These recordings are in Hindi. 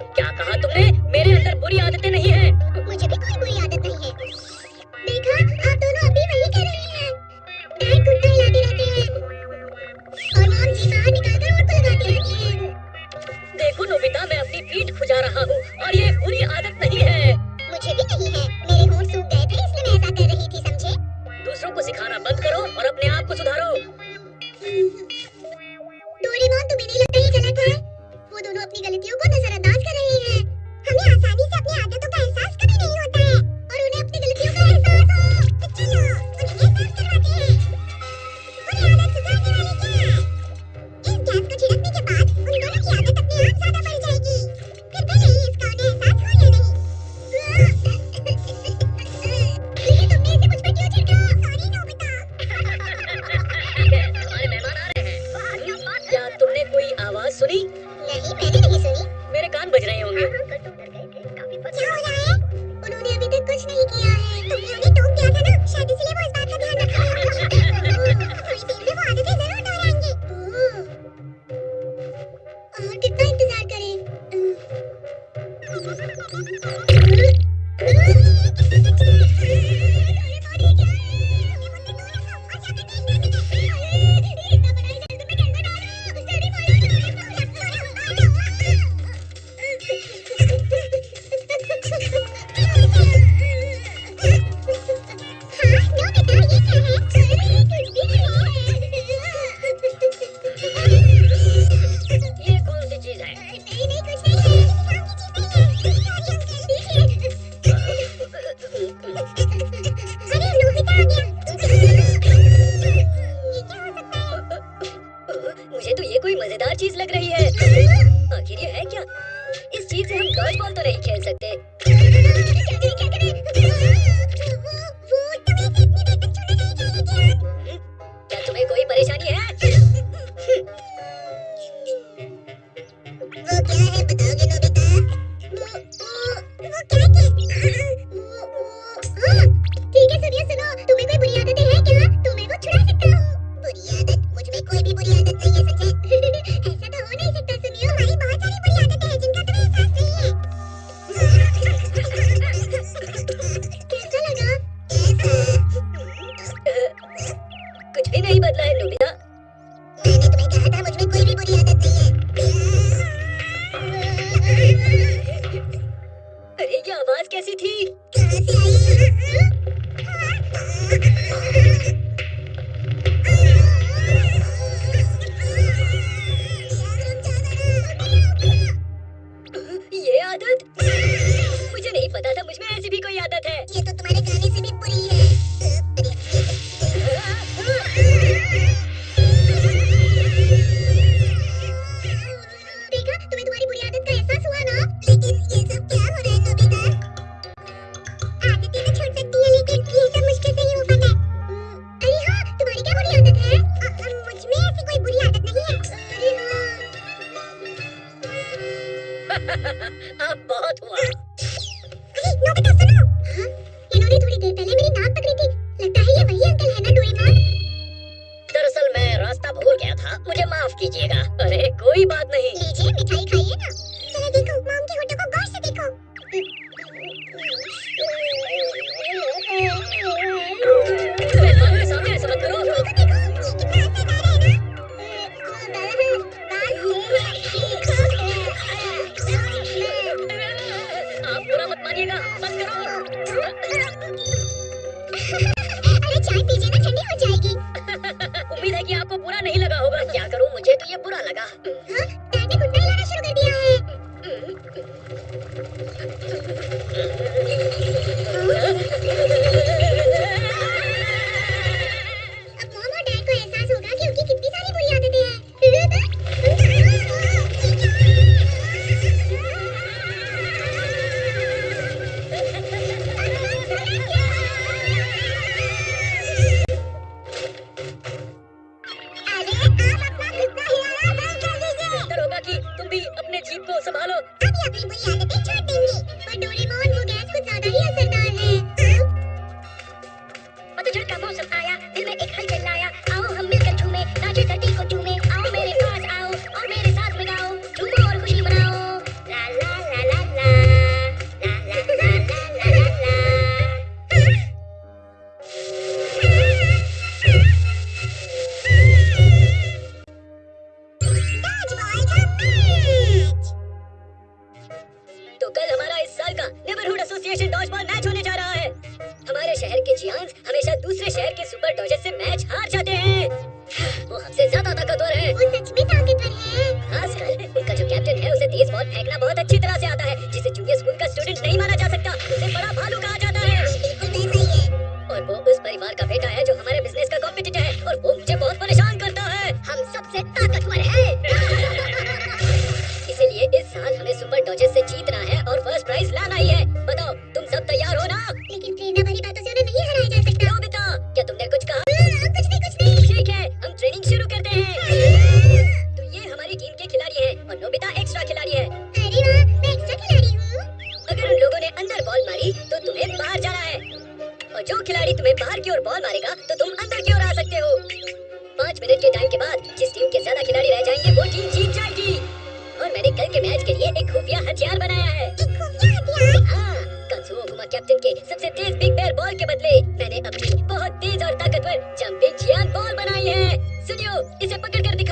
क्या कहा तुमने? मेरे अंदर बुरी आदतें नहीं है। मुझे भी कोई बुरी आदत नहीं है। देखा आप दोनों अभी वही रहे हैं। डैड कुत्ता और मॉम जी बाहर निकालकर लगाती रहती है। देखो नोबिता मैं अपनी पीठ खुजा रहा हूँ और ये बुरी आदत चीज़ लग रही है। आखिर ये है क्या? इस चीज़ से हम डॉज बॉल तो नहीं खेल सकते। नहीं बदला है चाय पीजिए ना ठंडी हो जाएगी। उम्मीद है कि आपको बुरा नहीं लगा होगा। क्या करूँ मुझे तो ये बुरा लगा। हा? फॉर्मर कैप्टन के सबसे तेज बिग बैर बॉल के बदले। मैंने अपनी बहुत तेज और ताकतवर जंपिंग जियान बॉल बनाई है। सुनियो, इसे पकड़ कर दिखा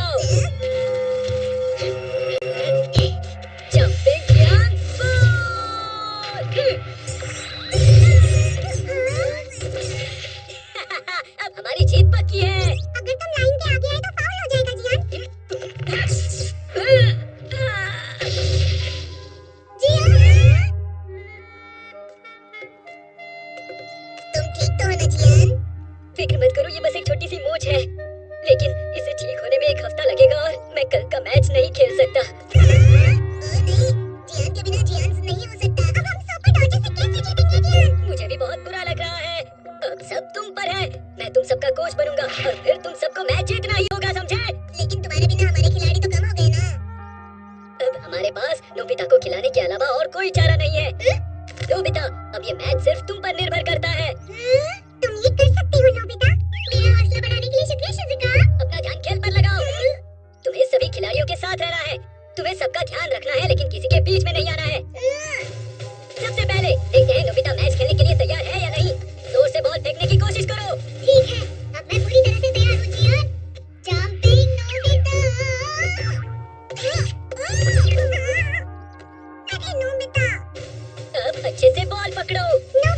अच्छे से बॉल पकड़ो।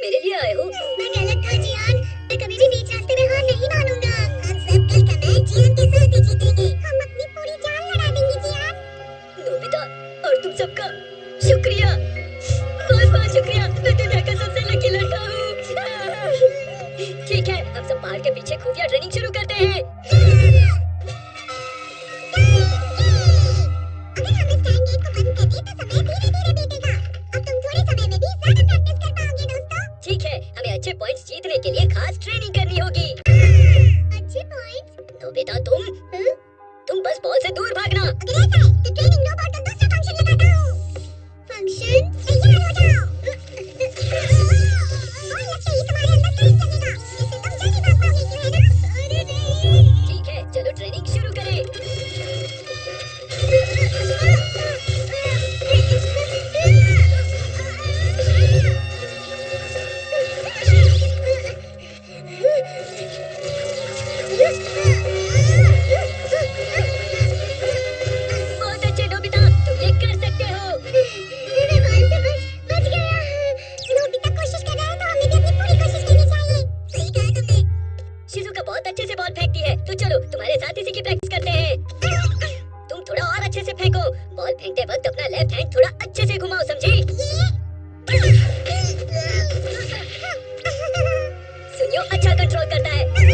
मेरे लिए आए हो। मैं गलत था लेफ़्ट हैंड थोड़ा अच्छे से घुमाओ समझे? सुनियो अच्छा कंट्रोल करता है।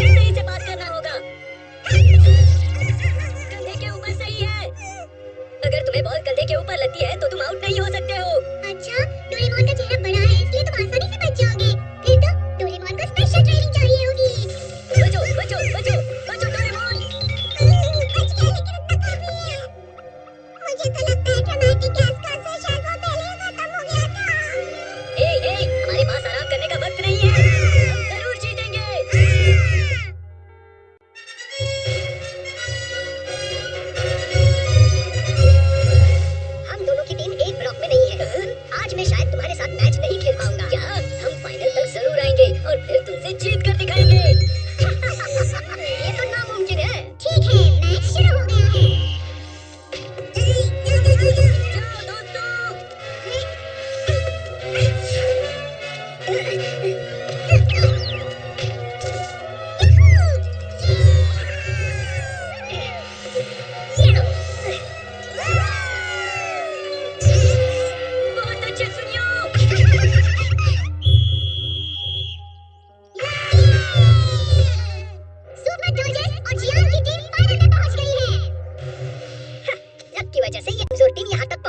की वजह से ये कमज़ोर टीम यहाँ तक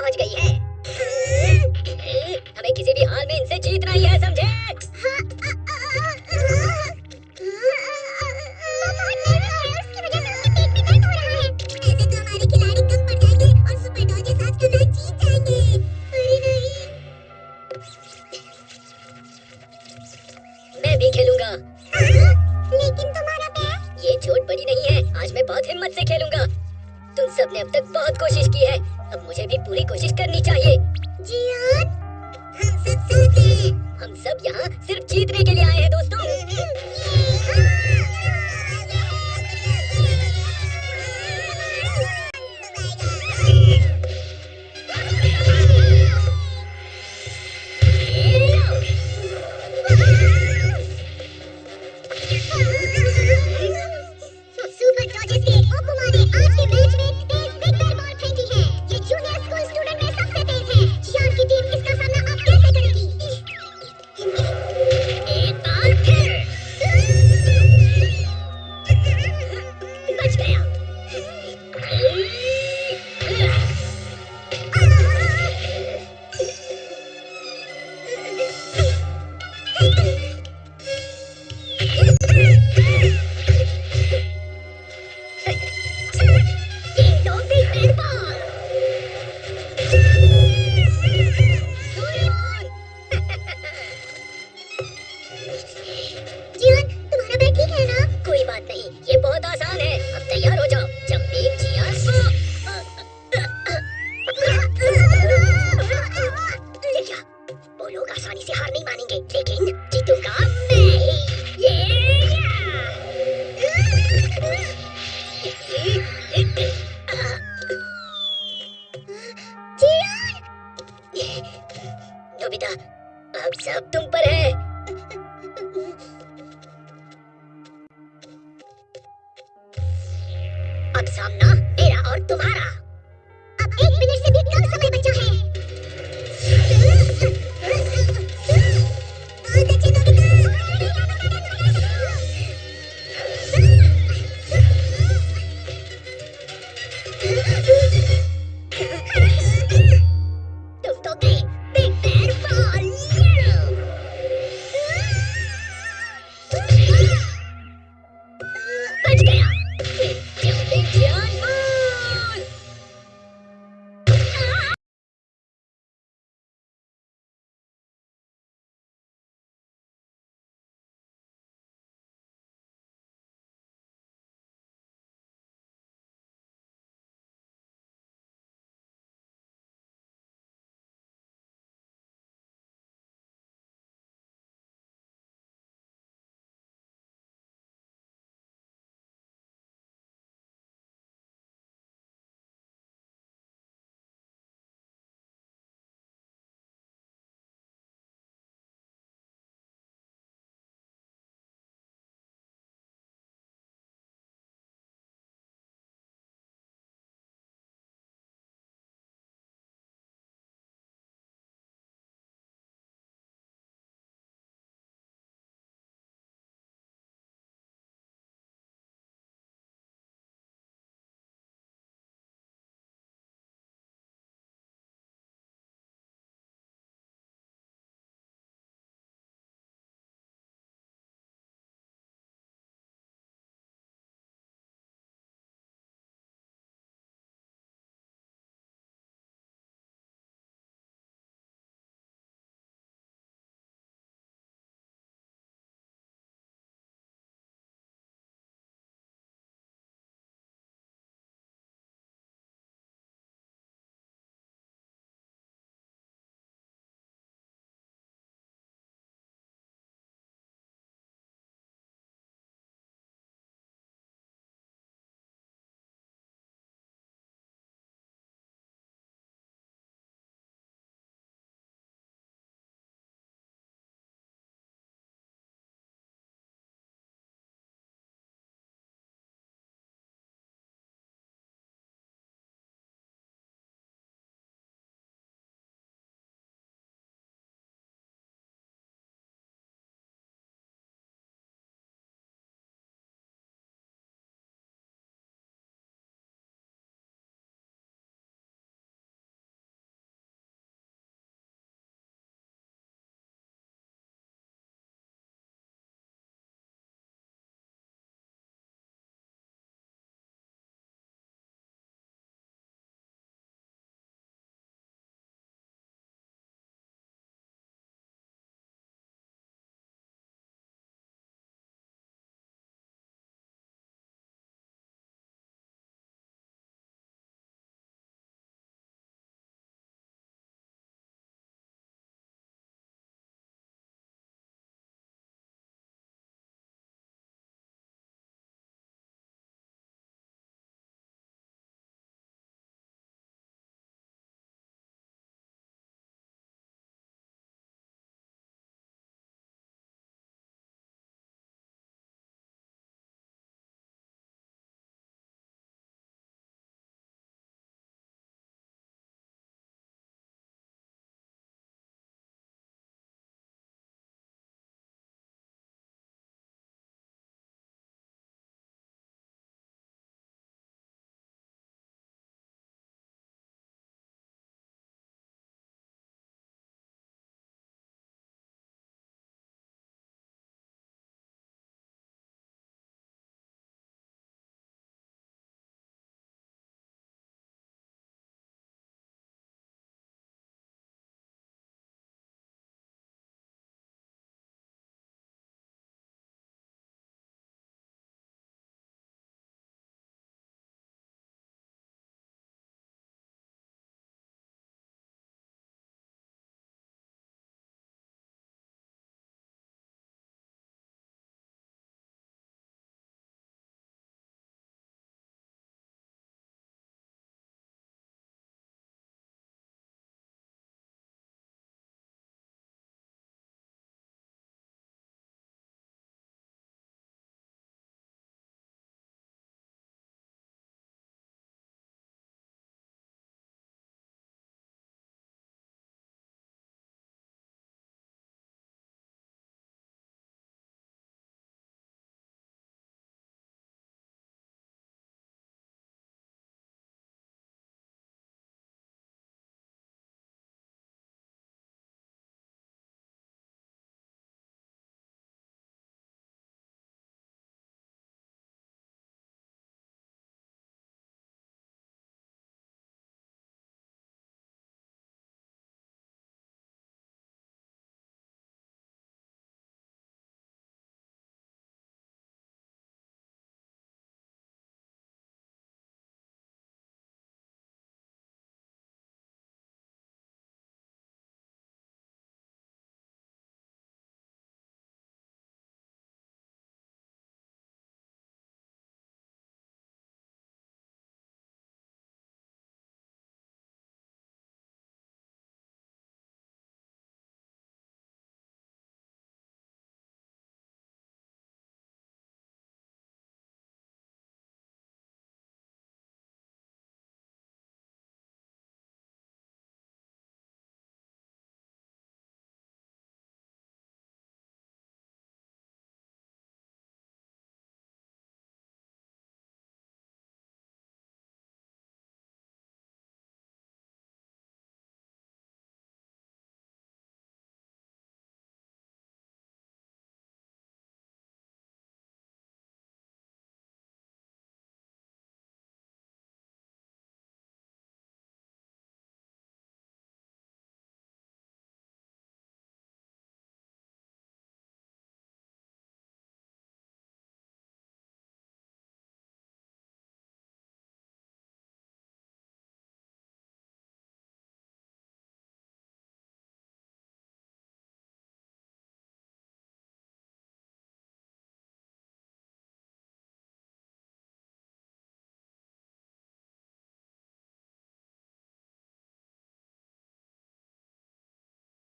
सामना मेरा और तुम्हारा।